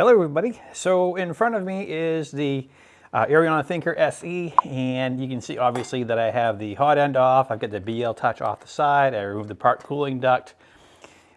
Hello everybody. So in front of me is the uh, Eryone Thinker SE and you can see obviously that I have the hot end off. I've got the BL Touch off the side. I removed the part cooling duct.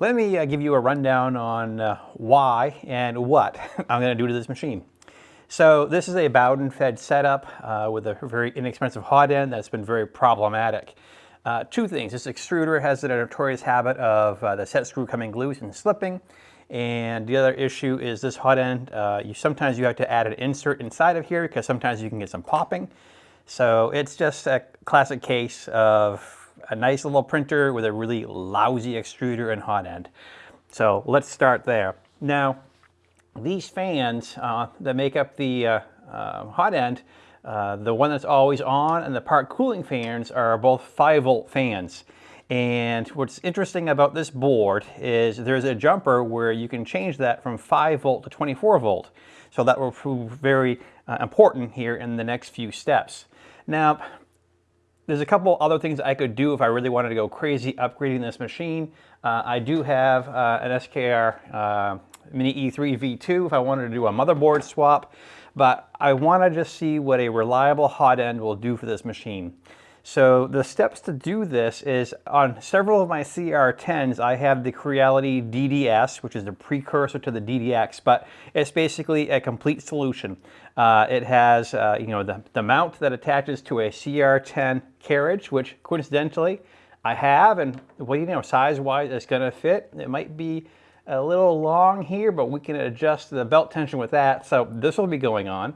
Let me uh, give you a rundown on uh, why and what I'm going to do to this machine. So this is a Bowden fed setup uh, with a very inexpensive hot end that's been very problematic. Uh, two things, this extruder has a notorious habit of uh, the set screw coming loose and slipping. And the other issue is this hot end, uh, you sometimes you have to add an insert inside of here because sometimes you can get some popping. So it's just a classic case of a nice little printer with a really lousy extruder and hot end. So let's start there. Now, these fans uh, that make up the uh, uh hot end, uh, the one that's always on and the part cooling fans are both 5 volt fans. And what's interesting about this board is there's a jumper where you can change that from 5 volt to 24 volt. So that will prove very uh, important here in the next few steps. Now, there's a couple other things I could do if I really wanted to go crazy upgrading this machine. Uh, I do have uh, an SKR uh, Mini E3 V2 if I wanted to do a motherboard swap, but I want to just see what a reliable hot end will do for this machine. So the steps to do this is on several of my CR10s, I have the Creality DDS, which is the precursor to the DDX, but it's basically a complete solution. Uh, it has, uh, you know, the, the mount that attaches to a CR10 carriage, which coincidentally I have, and well, you know, size-wise, it's going to fit. It might be a little long here, but we can adjust the belt tension with that. So this will be going on.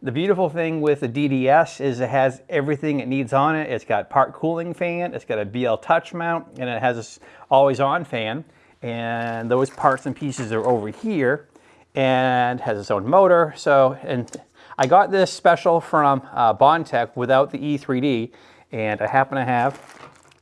The beautiful thing with the DDS is it has everything it needs on it. It's got part cooling fan, it's got a BL touch mount, and it has a always on fan. And those parts and pieces are over here and has its own motor. So, and I got this special from uh, Bondtech without the E3D, and I happen to have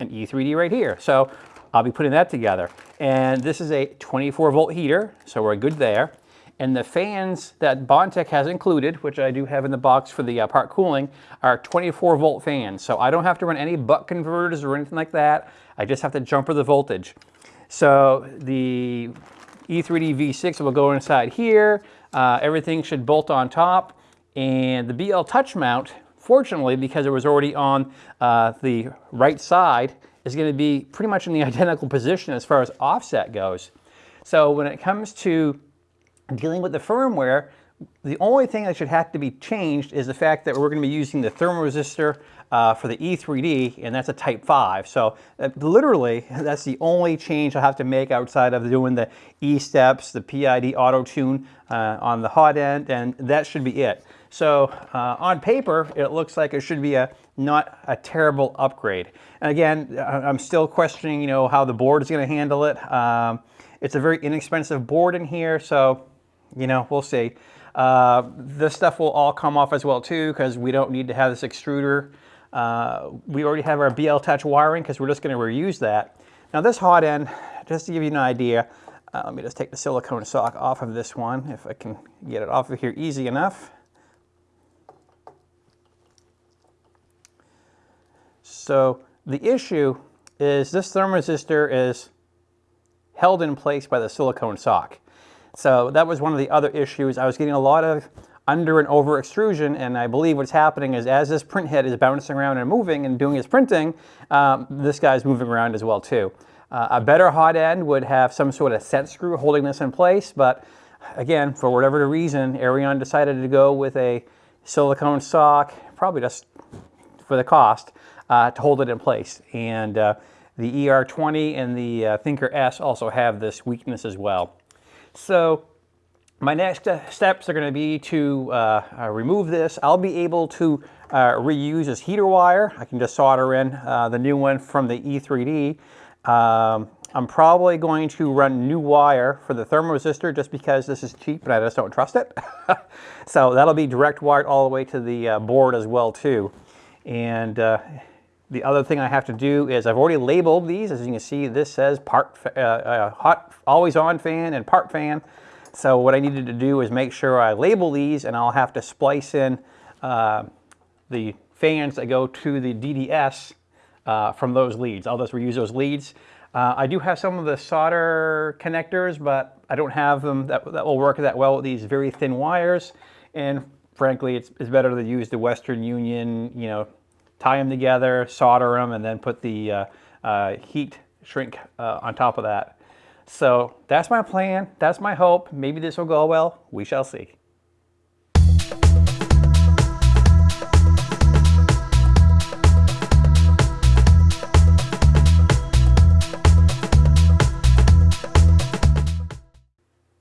an E3D right here. So I'll be putting that together. And this is a 24 volt heater, so we're good there. And the fans that Bondtech has included, which I do have in the box for the uh, part cooling, are 24 volt fans. So I don't have to run any buck converters or anything like that. I just have to jumper the voltage. So the E3D V6 will go inside here. Uh, everything should bolt on top. And the BL touch mount, fortunately, because it was already on uh, the right side, is going to be pretty much in the identical position as far as offset goes. So when it comes to dealing with the firmware, the only thing that should have to be changed is the fact that we're going to be using the thermoresistor uh, for the E3D, and that's a Type 5. So uh, literally, that's the only change I'll have to make outside of doing the E-steps, the PID auto-tune uh, on the hot end, and that should be it. So uh, on paper, it looks like it should be a not a terrible upgrade. And again, I'm still questioning, you know, how the board is going to handle it. Um, it's a very inexpensive board in here, so you know, we'll see. Uh, this stuff will all come off as well too because we don't need to have this extruder. Uh, we already have our BL Touch wiring because we're just going to reuse that. Now this hot end, just to give you an idea, uh, let me just take the silicone sock off of this one if I can get it off of here easy enough. So the issue is this thermoresistor is held in place by the silicone sock. So that was one of the other issues. I was getting a lot of under and over extrusion, and I believe what's happening is as this print head is bouncing around and moving and doing its printing, um, this guy's moving around as well too. Uh, a better hot end would have some sort of set screw holding this in place, but again, for whatever reason, Eryone decided to go with a silicone sock, probably just for the cost, uh, to hold it in place. And uh, the ER20 and the uh, Thinker S also have this weakness as well. So my next steps are going to be to uh, uh, remove this. I'll be able to uh, reuse this heater wire. I can just solder in uh, the new one from the E3D. Um, I'm probably going to run new wire for the thermoresistor just because this is cheap and I just don't trust it. so that'll be direct wired all the way to the uh, board as well too. And uh, the other thing I have to do is I've already labeled these. As you can see, this says part uh, uh, hot, always on fan and part fan. So what I needed to do is make sure I label these and I'll have to splice in uh, the fans that go to the DDS uh, from those leads. I'll just reuse those leads. Uh, I do have some of the solder connectors, but I don't have them that, that will work that well with these very thin wires. And frankly, it's, it's better to use the Western Union, you know, tie them together, solder them, and then put the uh, uh, heat shrink uh, on top of that. So that's my plan. That's my hope. Maybe this will go well. We shall see.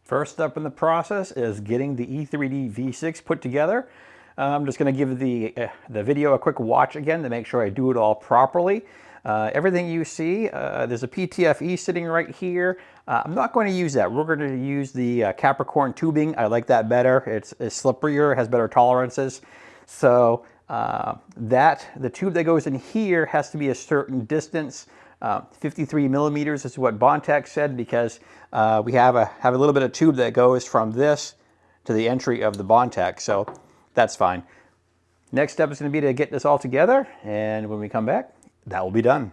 First up in the process is getting the E3D V6 put together. I'm just going to give the, uh, the video a quick watch again to make sure I do it all properly. Uh, everything you see, uh, there's a PTFE sitting right here. Uh, I'm not going to use that. We're going to use the uh, Capricorn tubing. I like that better. It's, it's slipperier, has better tolerances. So uh, that, the tube that goes in here has to be a certain distance. Uh, 53 millimeters is what Bondtech said because we have a, have a little bit of tube that goes from this to the entry of the Bondtech. So that's fine. Next step is going to be to get this all together, and when we come back, that will be done.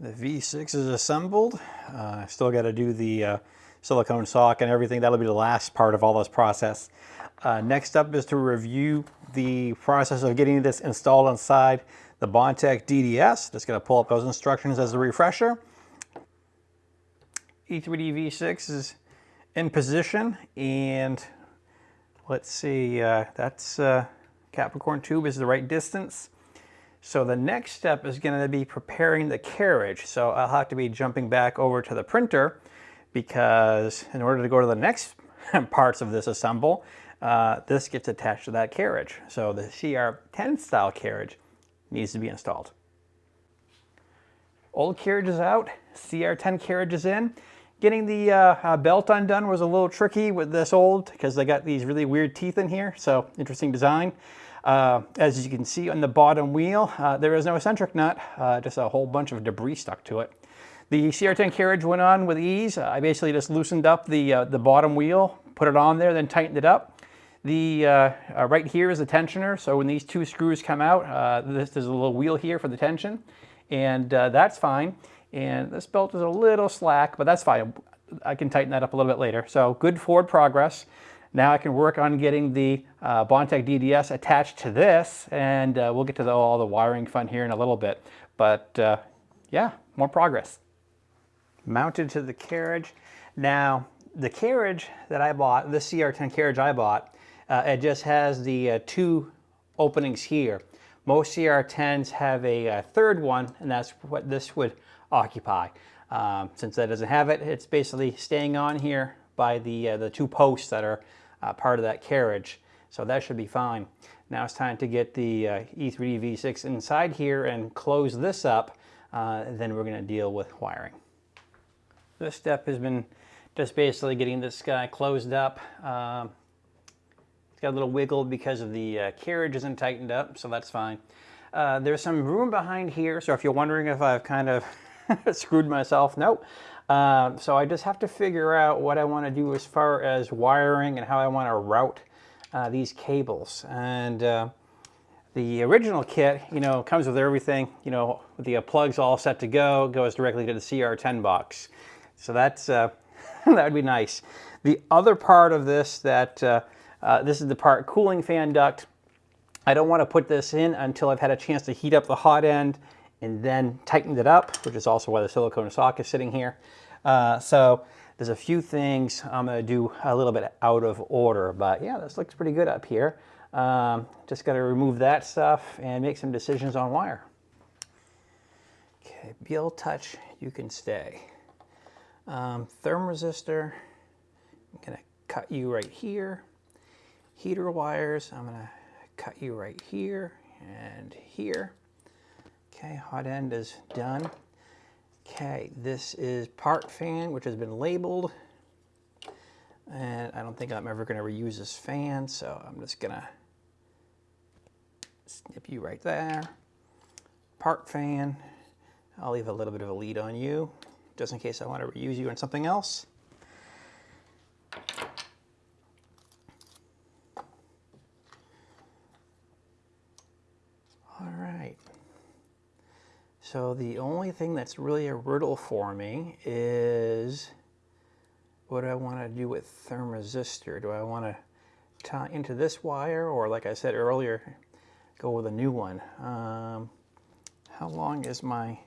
The V6 is assembled. Uh, still got to do the uh, silicone sock and everything. That'll be the last part of all this process. Uh, next up is to review the process of getting this installed inside the Bondtech DDS. Just going to pull up those instructions as a refresher. E3D V6 is in position and let's see, uh, that's uh, Capricorn tube is the right distance. So the next step is going to be preparing the carriage. So I'll have to be jumping back over to the printer because in order to go to the next parts of this assemble, uh, this gets attached to that carriage. So the CR10 style carriage needs to be installed. Old carriage is out, CR10 carriage is in. Getting the uh, uh, belt undone was a little tricky with this old because they got these really weird teeth in here, so interesting design. Uh, as you can see on the bottom wheel, uh, there is no eccentric nut, uh, just a whole bunch of debris stuck to it. The CR10 carriage went on with ease. I basically just loosened up the, uh, the bottom wheel, put it on there, then tightened it up. The right here is the tensioner, so when these two screws come out, this, there's a little wheel here for the tension, and that's fine. And this belt is a little slack, but that's fine. I can tighten that up a little bit later. So good forward progress. Now I can work on getting the uh, Bondtech DDS attached to this, and uh, we'll get to the, all the wiring fun here in a little bit. But uh, yeah, more progress. Mounted to the carriage. Now, the carriage that I bought, the CR10 carriage I bought, uh, it just has the uh, two openings here. Most CR10s have a, a, third one, and that's what this would occupy. Um, since that doesn't have it, it's basically staying on here by the, uh, the two posts that are uh, part of that carriage. So that should be fine. Now it's time to get the uh, E3D V6 inside here and close this up. Uh, then we're going to deal with wiring. This step has been just basically getting this guy closed up. Um, it's got a little wiggle because of the uh, carriage isn't tightened up, so that's fine. Uh, there's some room behind here, so if you're wondering if I've kind of screwed myself. Nope. Uh, so I just have to figure out what I want to do as far as wiring and how I want to route uh, these cables. And uh, the original kit, you know, comes with everything, you know, the uh, plugs all set to go, goes directly to the CR10 box. So that's, uh, that would be nice. The other part of this that, uh, this is the part cooling fan duct. I don't want to put this in until I've had a chance to heat up the hot end and then tightened it up, which is also why the silicone sock is sitting here. Uh, so there's a few things I'm to do a little bit out of order, but yeah, this looks pretty good up here. Um, just got to remove that stuff and make some decisions on wire. Okay, BL Touch, you can stay. Um, thermistor, I'm going to cut you right here. Heater wires, I'm to cut you right here and here. Okay, hot end is done. Okay, this is part fan, which has been labeled. And I don't think I'm ever gonna reuse this fan, so I'm just gonna snip you right there. Part fan, I'll leave a little bit of a lead on you, just in case I wanna reuse you on something else. So the only thing that's really a riddle for me is what do I want to do with thermistor? Do I want to tie into this wire or like I said earlier, go with a new one? Um, how long is my,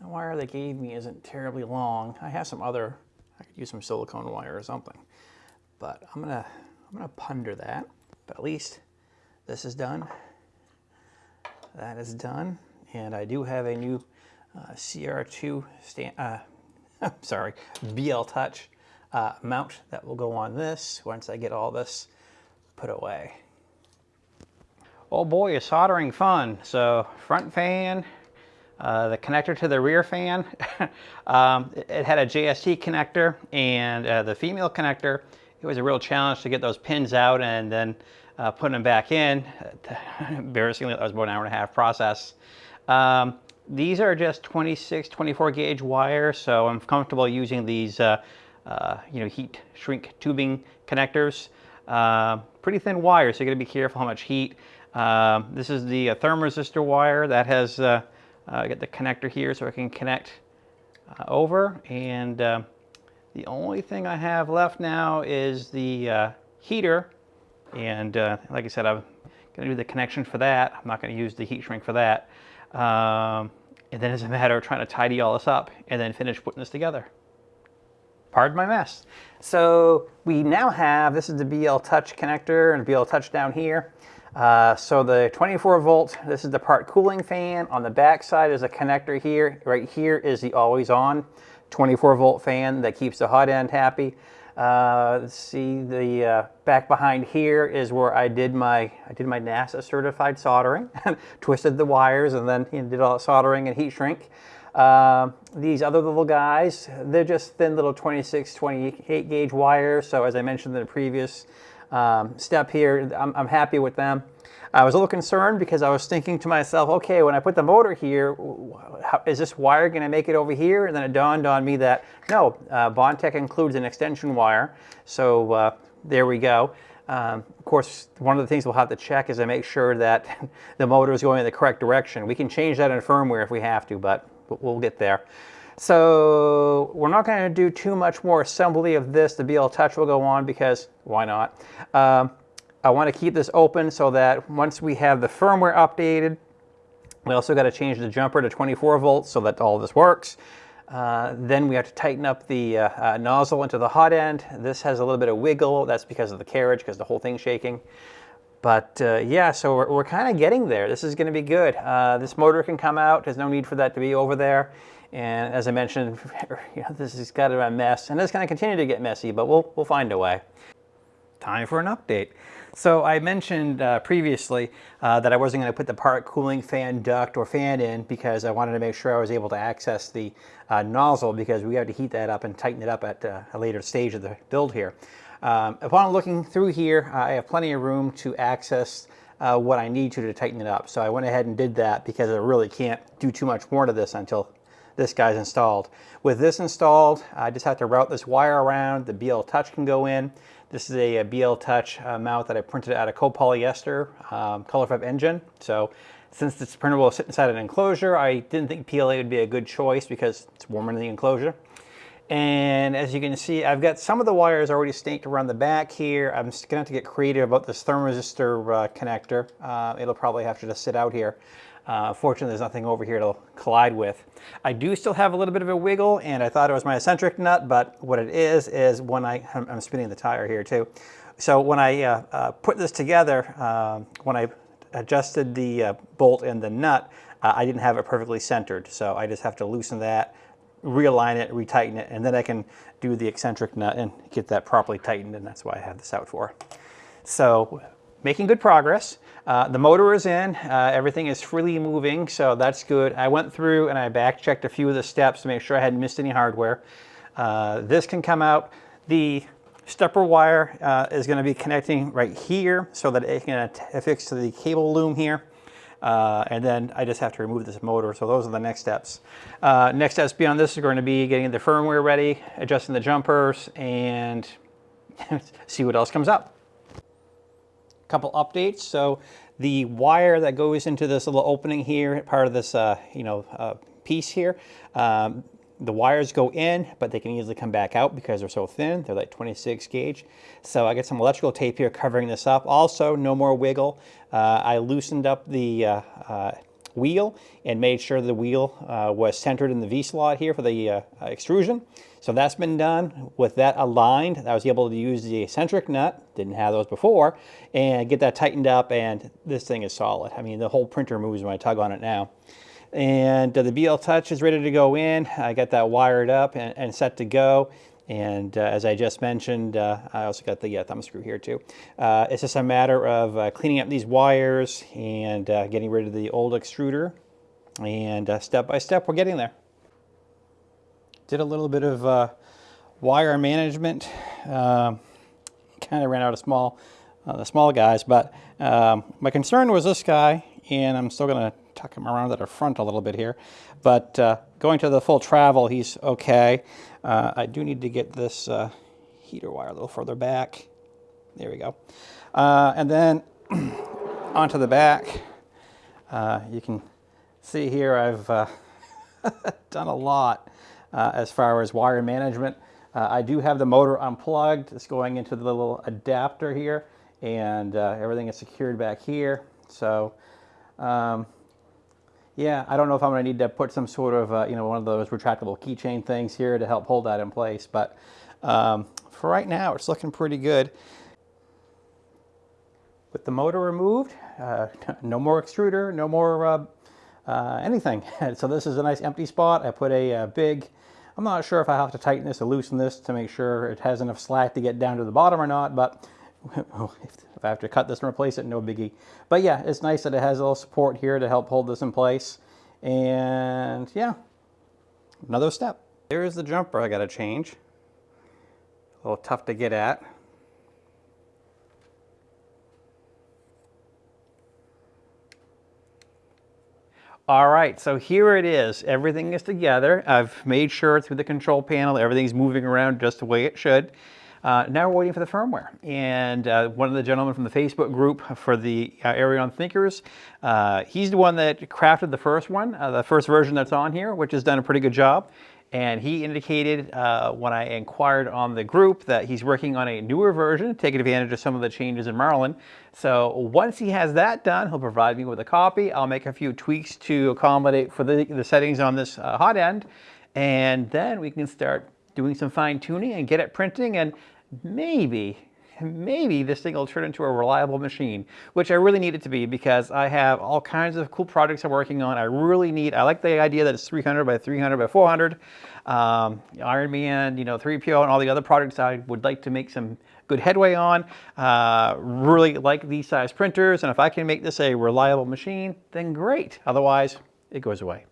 the wire they gave me isn't terribly long. I have some other, I could use some silicone wire or something. But I'm gonna, I'm gonna ponder that. But at least this is done. That is done. And I do have a new uh, CR2 stand, uh, sorry, BL Touch uh, mount that will go on this once I get all this put away. Oh boy, is soldering fun. So front fan, uh, the connector to the rear fan, um, it, it, had a JST connector and uh, the female connector, it was a real challenge to get those pins out and then uh, putting them back in. Embarrassingly, that was about an hour and a half process. Um, these are just 26, 24 gauge wire, so I'm comfortable using these uh, uh, you know, heat shrink tubing connectors. Uh, pretty thin wire, so you gotta be careful how much heat. Um, this is the uh, thermistor wire that has uh, uh, got the connector here so I can connect over. And uh, the only thing I have left now is the heater. And like I said, I'm gonna do the connection for that. I'm not gonna use the heat shrink for that. Um, and then it's a matter of trying to tidy all this up and then finish putting this together pardon my mess. So we now have, this is the BL Touch connector and BL Touch down here. Uh, so the 24 volt, this is the part cooling fan. On the back side is a connector here. Right here is the always on 24 volt fan that keeps the hot end happy. Uh, see, the uh, back behind here is where I did my I did my NASA certified soldering, twisted the wires, and then you know, did all the soldering and heat shrink. Uh, these other little guys, they're just thin little 26, 28 gauge wires. So as I mentioned in the previous um, step here, I'm, I'm, happy with them. I was a little concerned because I was thinking to myself, okay, when I put the motor here, how, is this wire going to make it over here? And then it dawned on me that no, uh, Bondtech includes an extension wire. So uh, there we go. Um, of course, one of the things we'll have to check is to make sure that the motor is going in the correct direction. We can change that in firmware if we have to, but but we'll get there. So we're not going to do too much more assembly of this. The BL Touch will go on because why not? Um, I want to keep this open so that once we have the firmware updated, we also got to change the jumper to 24 volts so that all this works. Uh, then we have to tighten up the uh, uh, nozzle into the hot end. This has a little bit of wiggle. That's because of the carriage, because the whole thing's shaking. But uh, yeah, so we're, we're kind of getting there. This is going to be good. Uh, this motor can come out. There's no need for that to be over there. And as I mentioned, you know, this has got to a mess. And it's going to continue to get messy, but we'll, we'll find a way. Time for an update. So I mentioned uh, previously uh, that I wasn't going to put the part cooling fan duct or fan in because I wanted to make sure I was able to access the uh, nozzle because we have to heat that up and tighten it up at uh, a later stage of the build here. Um, upon looking through here, I have plenty of room to access uh, what I need to to tighten it up. So I went ahead and did that because I really can't do too much more to this until this guy's installed. With this installed, I just have to route this wire around. The BL Touch can go in. This is a, BL Touch uh, mount that I printed out of copolyester um, ColorFabb nGen. So since printer will sit inside an enclosure, I didn't think PLA would be a good choice because it's warmer in the enclosure. And as you can see, I've got some of the wires already staked around the back here. I'm just gonna have to get creative about this thermistor uh, connector. Uh, it'll probably have to just sit out here. Uh, fortunately, there's nothing over here to collide with. I do still have a little bit of a wiggle, and I thought it was my eccentric nut, but what it is, is when I, I'm spinning the tire here too. So when I uh, uh, put this together, um, when I adjusted the uh, bolt and the nut, I didn't have it perfectly centered. So I just have to loosen that, realign it, retighten it, and then I can do the eccentric nut and get that properly tightened, and that's why I have this out for. So making good progress. Uh, the motor is in, uh, everything is freely moving, so that's good. I went through and I back checked a few of the steps to make sure I hadn't missed any hardware. Uh, this can come out. The stepper wire uh, is going to be connecting right here so that it can affix to the cable loom here. Uh, and then I just have to remove this motor. So those are the next steps. Next steps beyond this are going to be getting the firmware ready, adjusting the jumpers, and see what else comes up. Couple updates. So The wire that goes into this little opening here, part of this, uh, you know, uh, piece here, um, the wires go in, but they can easily come back out because they're so thin. They're like 26 gauge. So I got some electrical tape here covering this up. Also, no more wiggle. Uh, I loosened up the uh, uh, wheel and made sure the wheel uh, was centered in the V-slot here for the uh, extrusion. So that's been done. With that aligned, I was able to use the eccentric nut, didn't have those before, and get that tightened up and this thing is solid. I mean, the whole printer moves when I tug on it now. And uh, the BL Touch is ready to go in. I got that wired up and, and set to go. And uh, as I just mentioned, uh, I also got the uh, thumb screw here too. Uh, it's just a matter of uh, cleaning up these wires and getting rid of the old extruder. And step by step, we're getting there. Did a little bit of wire management. Um, kind of ran out of small, the small guys, but um, my concern was this guy, and I'm still going to tuck him around at the front a little bit here. But uh, going to the full travel, he's okay. Uh, I do need to get this uh, heater wire a little further back. There we go. Uh, and then onto the back, uh, you can see here I've uh, done a lot as far as wire management. I do have the motor unplugged. It's going into the little adapter here and everything is secured back here. So um, yeah, I don't know if I'm going to need to put some sort of, uh, you know, one of those retractable keychain things here to help hold that in place. But um, for right now, it's looking pretty good. With the motor removed, uh, no more extruder, no more uh, anything. so this is a nice empty spot. I put a, a uh, big, I'm not sure if I have to tighten this or loosen this to make sure it has enough slack to get down to the bottom or not, but if I have to cut this and replace it, no biggie. But yeah, it's nice that it has a little support here to help hold this in place. And yeah, another step. There is the jumper I got to change. A little tough to get at. All right, so here it is. Everything is together. I've made sure through the control panel, everything's moving around just the way it should. Uh, now we're waiting for the firmware. And uh, one of the gentlemen from the Facebook group for the uh, Eryone Thinkers, uh, he's the one that crafted the first one, uh, the first version that's on here, which has done a pretty good job. And he indicated uh, when I inquired on the group that he's working on a newer version, taking advantage of some of the changes in Marlin. So once he has that done, he'll provide me with a copy. I'll make a few tweaks to accommodate for the, the settings on this hot end. And then we can start doing some fine tuning and get it printing and maybe, maybe this thing will turn into a reliable machine, which I really need it to be because I have all kinds of cool projects I'm working on. I really need, I like the idea that it's 300 by 300 by 400. Um, Iron Man, you know, 3PO and all the other projects I would like to make some good headway on. Uh, really like these size printers and if I can make this a reliable machine, then great. Otherwise, it goes away.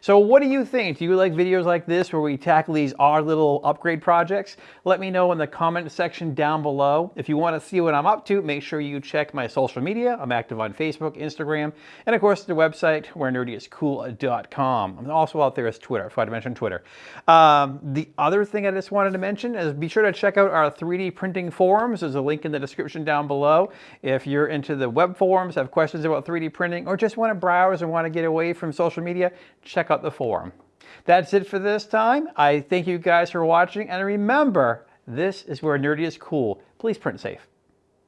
So what do you think? Do you like videos like this where we tackle these odd little upgrade projects? Let me know in the comment section down below. If you want to see what I'm up to, make sure you check my social media. I'm active on Facebook, Instagram, and of course the website where nerdyiscool.com. I'm also out there as Twitter. If I forgot to mention Twitter. Um, the other thing I just wanted to mention is be sure to check out our 3D printing forums. There's a link in the description down below. If you're into the web forums, have questions about 3D printing, or just want to browse and want to get away from social media, check out the forum. That's it for this time. I thank you guys for watching, and remember, this is where nerdy is cool. Please print safe.